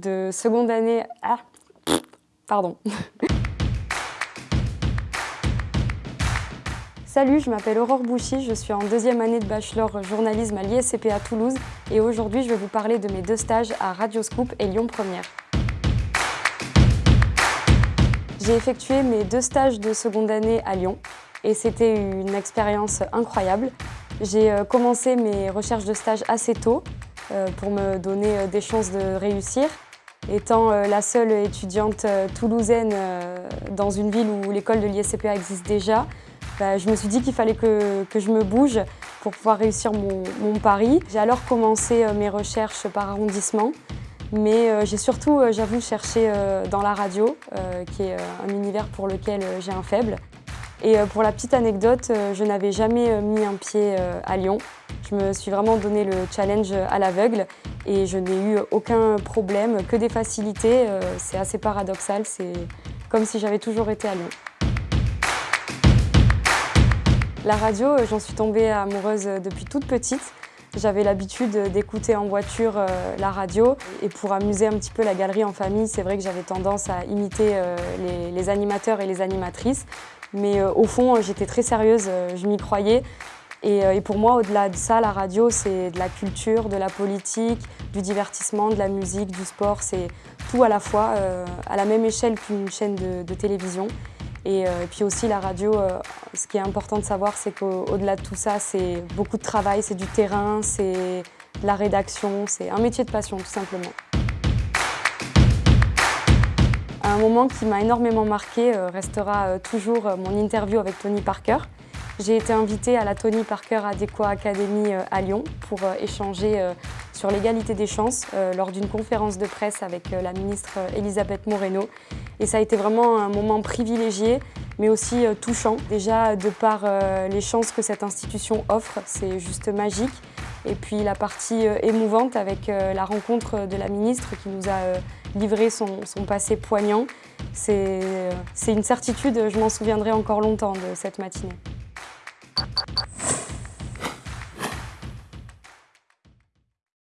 de seconde année... Ah, pardon. Salut, je m'appelle Aurore Bouchy, je suis en deuxième année de bachelor journalisme à l'ISCP à Toulouse et aujourd'hui je vais vous parler de mes deux stages à Radioscoop et Lyon Première. J'ai effectué mes deux stages de seconde année à Lyon et c'était une expérience incroyable. J'ai euh, commencé mes recherches de stage assez tôt euh, pour me donner euh, des chances de réussir. Étant la seule étudiante toulousaine dans une ville où l'école de l'ISCPA existe déjà, bah, je me suis dit qu'il fallait que, je me bouge pour pouvoir réussir mon, pari. J'ai alors commencé mes recherches par arrondissement, mais j'ai surtout, j'avoue, cherché dans la radio, qui est un univers pour lequel j'ai un faible. Et euh, pour la petite anecdote, euh, je n'avais jamais euh, mis un pied à Lyon. Je me suis vraiment donné le challenge à l'aveugle et je n'ai eu aucun problème, que des facilités. C'est assez paradoxal, c'est comme si j'avais toujours été à Lyon. La radio, j'en suis tombée amoureuse depuis toute petite. J'avais l'habitude d'écouter en voiture la radio et pour amuser un petit peu la galerie en famille, c'est vrai que j'avais tendance à imiter les, animateurs et les animatrices. Mais euh, au fond, euh, j'étais très sérieuse, euh, je m'y croyais. Et, pour moi, au-delà de ça, la radio, c'est de la culture, de la politique, du divertissement, de la musique, du sport. C'est tout à la fois, à la même échelle qu'une chaîne de, télévision. Et, puis aussi la radio, ce qui est important de savoir, c'est qu'au-delà de tout ça, c'est beaucoup de travail, c'est du terrain, c'est de la rédaction, c'est un métier de passion tout simplement. Un moment qui m'a énormément marqué euh, restera euh, toujours euh, mon interview avec Tony Parker. J'ai été invitée à la Tony Parker Adequa Academy à Lyon pour échanger sur l'égalité des chances lors d'une conférence de presse avec la ministre Elisabeth Moreno. Et ça a été vraiment un moment privilégié, mais aussi touchant. Déjà, de par les chances que cette institution offre, c'est juste magique. Et puis la partie émouvante avec la rencontre de la ministre qui nous a livrer son, passé poignant. C'est une certitude, je m'en souviendrai encore longtemps de cette matinée.